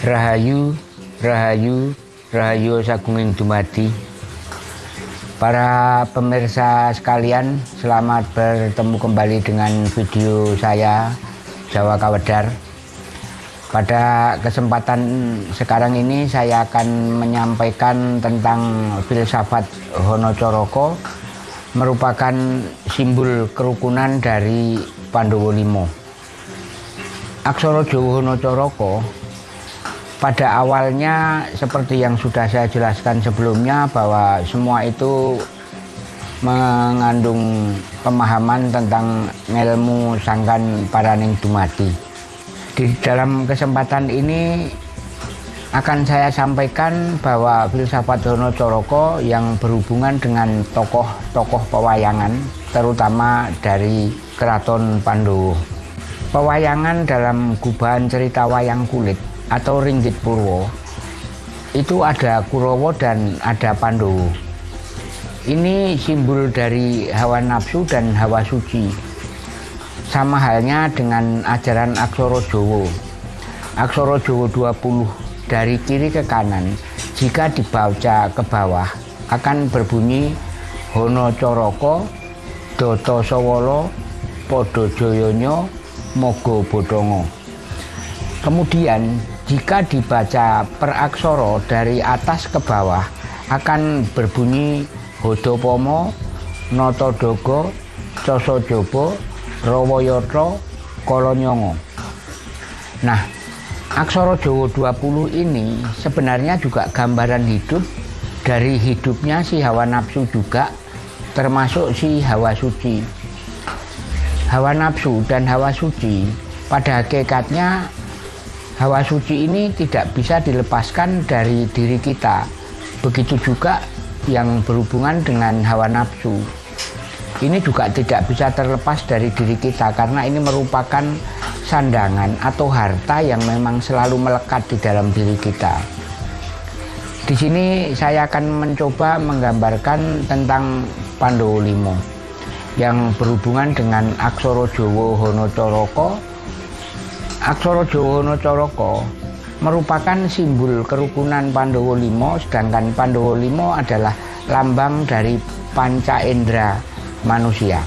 Rahayu, Rahayu, Rahayu Sagunging Dumadi. Para pemirsa sekalian, selamat bertemu kembali dengan video saya Jawa Kawedar. Pada kesempatan sekarang ini saya akan menyampaikan tentang filsafat Honocoroko merupakan simbol kerukunan dari Pandowo Limo. Aksara Jawa Honocoroko pada awalnya seperti yang sudah saya jelaskan sebelumnya bahwa semua itu mengandung pemahaman tentang ilmu sangkan paraning dumadi. Di dalam kesempatan ini akan saya sampaikan bahwa filsafat Dono Coroko yang berhubungan dengan tokoh-tokoh pewayangan terutama dari keraton Pandowo. Pewayangan dalam gubahan cerita wayang kulit atau ringgit purwo itu ada Kurowo dan ada Pandowo. Ini simbol dari hawa nafsu dan hawa suci sama halnya dengan ajaran Aksoro Jowo. Aksoro Jowo 20 dari kiri ke kanan jika dibaca ke bawah akan berbunyi Hono Coroko, Doto Sowolo, Podo Joyonyo, Mogo Bodongo. Kemudian jika dibaca per aksoro dari atas ke bawah akan berbunyi Hodopomo, Notodogo, Cosojobo, Rawayoto Kolonyongo. Nah, Aksara Jawa 20 ini sebenarnya juga gambaran hidup dari hidupnya si hawa nafsu juga termasuk si hawa suci. Hawa nafsu dan hawa suci pada hakikatnya hawa suci ini tidak bisa dilepaskan dari diri kita. Begitu juga yang berhubungan dengan hawa nafsu ini juga tidak bisa terlepas dari diri kita karena ini merupakan sandangan atau harta yang memang selalu melekat di dalam diri kita. Di sini saya akan mencoba menggambarkan tentang Pandowo Limo yang berhubungan dengan Aksoro Jowo Honocoroko. Aksoro Jowo Honocoroko merupakan simbol kerukunan Pandowo Limo, sedangkan Pandowo Limo adalah lambang dari panca indera manusia.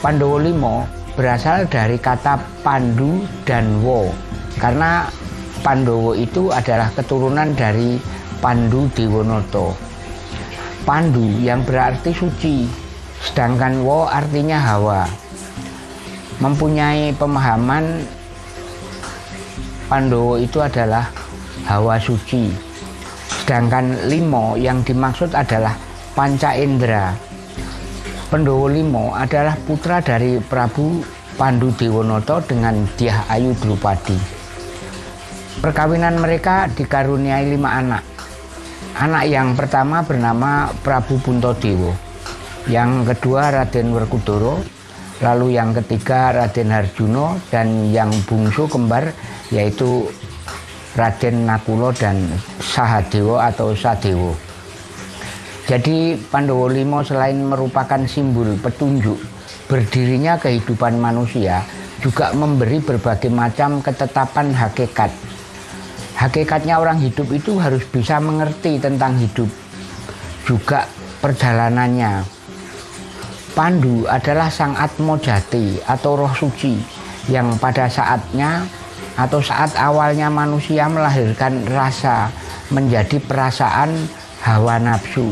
Pandowo Limo berasal dari kata Pandu dan Wo karena Pandowo itu adalah keturunan dari Pandu Dewonoto. Pandu yang berarti suci, sedangkan Wo artinya hawa. Mempunyai pemahaman Pandowo itu adalah hawa suci. Sedangkan limo yang dimaksud adalah panca indera Pendowo Limo adalah putra dari Prabu Pandu Dewonoto dengan Diah Ayu Drupadi. Perkawinan mereka dikaruniai lima anak. Anak yang pertama bernama Prabu Puntodewo, yang kedua Raden Werkudara, lalu yang ketiga Raden Harjuno, dan yang bungsu kembar yaitu Raden Nakulo dan Sahadewo atau Sadewo. Jadi Pandowo Limo selain merupakan simbol petunjuk berdirinya kehidupan manusia, juga memberi berbagai macam ketetapan hakikat. Hakikatnya orang hidup itu harus bisa mengerti tentang hidup, juga perjalanannya. Pandu adalah sang atmo jati atau roh suci yang pada saatnya atau saat awalnya manusia melahirkan rasa menjadi perasaan hawa nafsu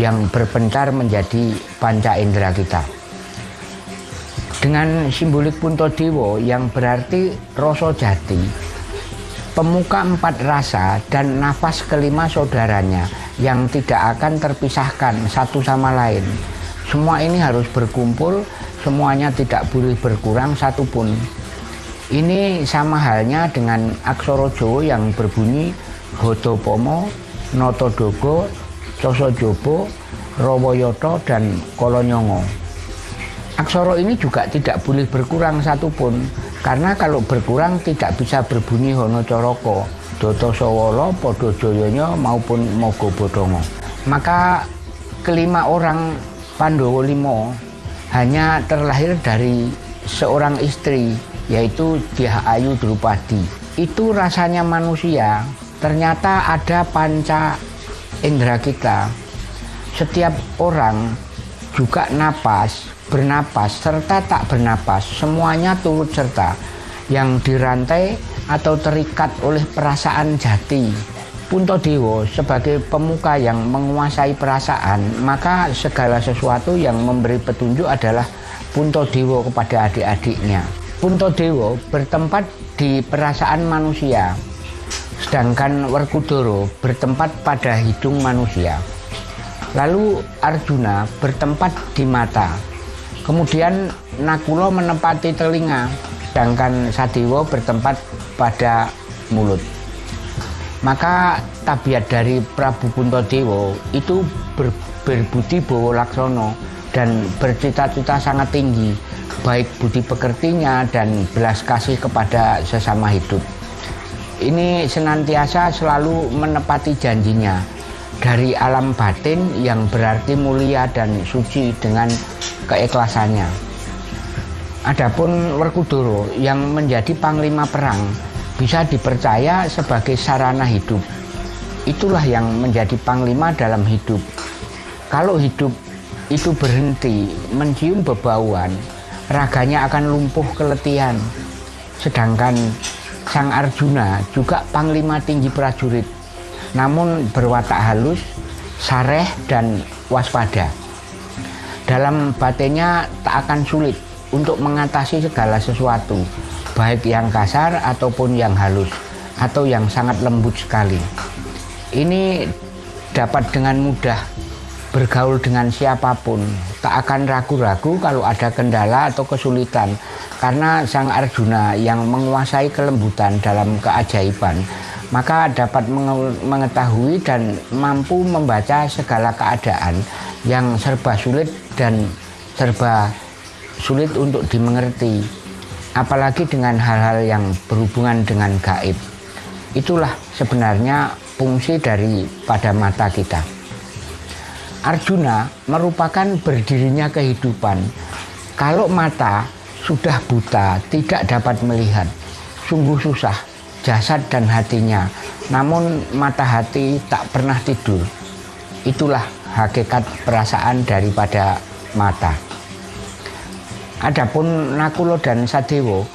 yang berpencar menjadi panca indera kita. Dengan simbolik Puntodewo yang berarti rasa jati, pemuka empat rasa dan nafas kelima saudaranya yang tidak akan terpisahkan satu sama lain. Semua ini harus berkumpul, semuanya tidak boleh berkurang satupun. Ini sama halnya dengan aksara Jawa yang berbunyi Hodopomo, Notodogo, Cosojobo, Rowoyoto, dan Kolonyongo. Aksara ini juga tidak boleh berkurang satupun, karena kalau berkurang tidak bisa berbunyi Hono Coroko, Doto Sowolo, Podo Joyonyo, maupun Mogo Bodongo. Maka kelima orang Pandowo Limo hanya terlahir dari seorang istri yaitu Ayu Drupadi. Itu rasanya manusia, ternyata ada panca indera kita. Setiap orang juga napas, bernapas, serta tak bernapas, semuanya turut serta yang dirantai atau terikat oleh perasaan jati. Punto Dewo sebagai pemuka yang menguasai perasaan, maka segala sesuatu yang memberi petunjuk adalah Punto Dewo kepada adik-adiknya. Punto Dewo bertempat di perasaan manusia, sedangkan Werkudara bertempat pada hidung manusia. Lalu Arjuna bertempat di mata, kemudian Nakulo menempati telinga, sedangkan Sadewa bertempat pada mulut. Maka tabiat dari Prabu Puntadewa itu ber, berbudi bowo laksono dan bercita-cita sangat tinggi, baik budi pekertinya dan belas kasih kepada sesama hidup. Ini senantiasa selalu menepati janjinya dari alam batin yang berarti mulia dan suci dengan keikhlasannya. Adapun Werkudara yang menjadi panglima perang bisa dipercaya sebagai sarana hidup. Itulah yang menjadi panglima dalam hidup. Kalau hidup itu berhenti mencium bebauan, raganya akan lumpuh keletihan. Sedangkan Sang Arjuna juga panglima tinggi prajurit, namun berwatak halus, sareh, dan waspada. Dalam batinnya tak akan sulit untuk mengatasi segala sesuatu, baik yang kasar ataupun yang halus atau yang sangat lembut sekali. Ini dapat dengan mudah bergaul dengan siapa pun, tak akan ragu-ragu kalau ada kendala atau kesulitan karena Sang Arjuna yang menguasai kelembutan dalam keajaiban maka dapat mengetahui dan mampu membaca segala keadaan yang serba sulit dan serba sulit untuk dimengerti apalagi dengan hal-hal yang berhubungan dengan gaib. Itulah sebenarnya fungsi dari pada mata kita. Arjuna merupakan berdirinya kehidupan. Kalau mata sudah buta, tidak dapat melihat, sungguh susah jasad dan hatinya. Namun mata hati tak pernah tidur. Itulah hakikat perasaan daripada mata. Adapun Nakulo dan Sadewo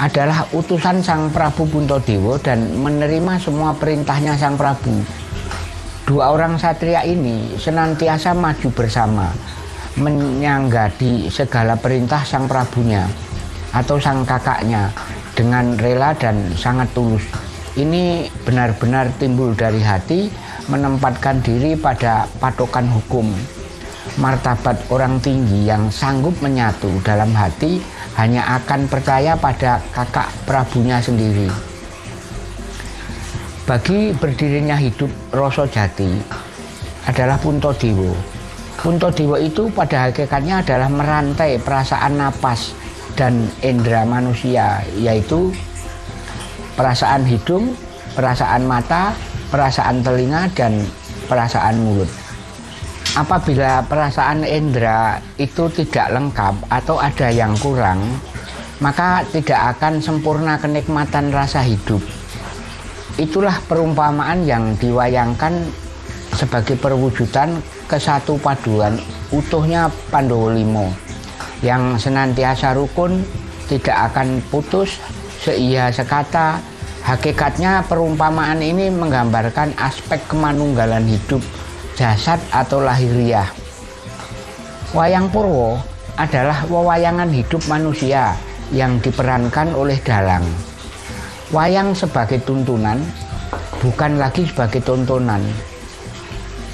adalah utusan Sang Prabu Puntodewo dan menerima semua perintahnya Sang Prabu. Dua orang satria ini senantiasa maju bersama, menyanggadi segala perintah Sang Prabunya atau Sang kakaknya dengan rela dan sangat tulus. Ini benar-benar timbul dari hati menempatkan diri pada patokan hukum martabat orang tinggi yang sanggup menyatu dalam hati hanya akan percaya pada kakak Prabunya sendiri. Bagi berdirinya hidup Roso Jati adalah Punto Dewo. Punto Dewo itu pada hakikatnya adalah merantai perasaan napas dan indera manusia yaitu perasaan hidung, perasaan mata, perasaan telinga, dan perasaan mulut apabila perasaan indera itu tidak lengkap atau ada yang kurang, maka tidak akan sempurna kenikmatan rasa hidup. Itulah perumpamaan yang diwayangkan sebagai perwujudan kesatu paduan utuhnya Pandowo Limo yang senantiasa rukun, tidak akan putus, seia sekata. Hakikatnya perumpamaan ini menggambarkan aspek kemanunggalan hidup jasad atau lahiriah. Wayang Purwo adalah wewayangan hidup manusia yang diperankan oleh dalang. Wayang sebagai tuntunan, bukan lagi sebagai tontonan.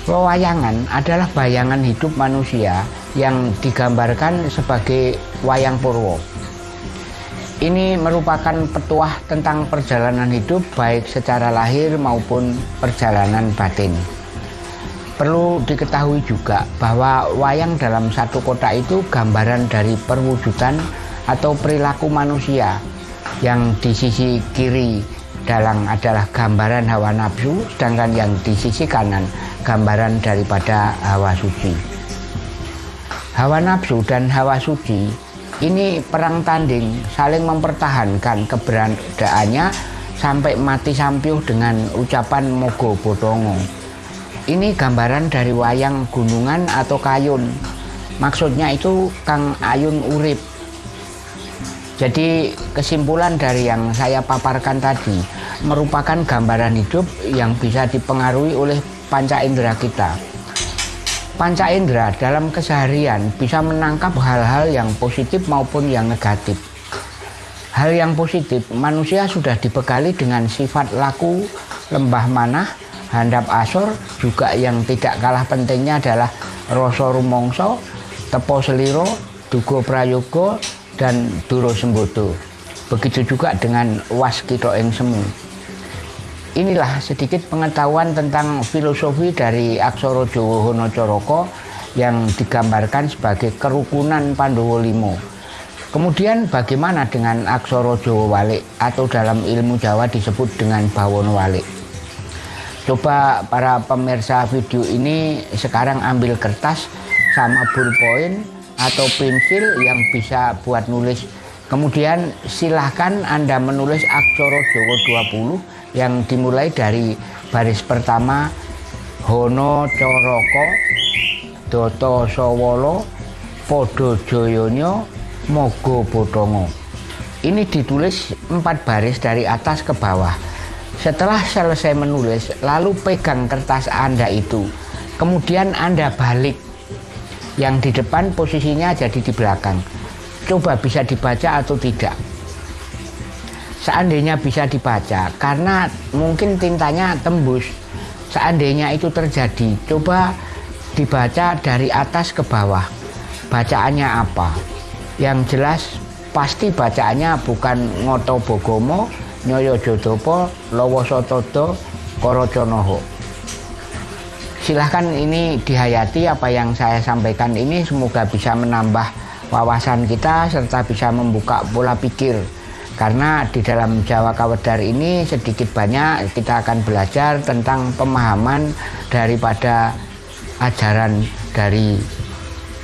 Wewayangan adalah bayangan hidup manusia yang digambarkan sebagai wayang purwo. Ini merupakan petuah tentang perjalanan hidup baik secara lahir maupun perjalanan batin. Perlu diketahui juga bahwa wayang dalam satu kota itu gambaran dari perwujudan atau perilaku manusia yang di sisi kiri dalang adalah gambaran hawa nafsu sedangkan yang di sisi kanan gambaran daripada hawa suci. Hawa nafsu dan hawa suci ini perang tanding saling mempertahankan keberadaannya sampai mati sampiuh dengan ucapan mogo bodongo ini gambaran dari wayang gunungan atau kayun. Maksudnya itu Kang Ayun Urip. Jadi kesimpulan dari yang saya paparkan tadi merupakan gambaran hidup yang bisa dipengaruhi oleh panca indera kita. Panca indera dalam keseharian bisa menangkap hal-hal yang positif maupun yang negatif. Hal yang positif manusia sudah dibekali dengan sifat laku lembah manah handap asor juga yang tidak kalah pentingnya adalah rasa rumongso tepo seliro dugo prayogo dan Duro Sembodo. Begitu juga dengan Waskito Ing Semu. Inilah sedikit pengetahuan tentang filosofi dari Aksoro Jowo Hono Coroko yang digambarkan sebagai kerukunan Pandowo Limo. Kemudian bagaimana dengan Aksoro Jowo Walik atau dalam ilmu Jawa disebut dengan Bawono Walik. Coba para pemirsa video ini sekarang ambil kertas sama ballpoint atau pensil yang bisa buat nulis. Kemudian silahkan Anda menulis aksara Jawa 20 yang dimulai dari baris pertama Hono Coroko Doto Sowolo Podo Joyonyo Mogo Bodongo. Ini ditulis empat baris dari atas ke bawah. Setelah selesai menulis, lalu pegang kertas Anda itu. Kemudian Anda balik. Yang di depan posisinya jadi di belakang. Coba bisa dibaca atau tidak? Seandainya bisa dibaca karena mungkin tintanya tembus. Seandainya itu terjadi coba dibaca dari atas ke bawah. Bacaannya apa? Yang jelas pasti bacaannya bukan ngoto bogomo nyoyo jodopo lowo sotodo koroconoho silahkan ini dihayati apa yang saya sampaikan ini. Semoga bisa menambah wawasan kita serta bisa membuka pola pikir. Karena di dalam Jawa Kawedar ini sedikit banyak kita akan belajar tentang pemahaman daripada ajaran dari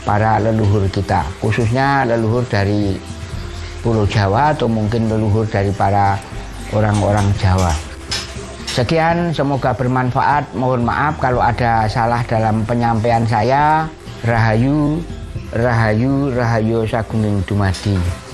para leluhur kita. Khususnya leluhur dari Pulau Jawa atau mungkin leluhur dari para orang-orang Jawa. Sekian, semoga bermanfaat. Mohon maaf kalau ada salah dalam penyampaian saya. Rahayu, Rahayu, Rahayu Sagunging Dumadi.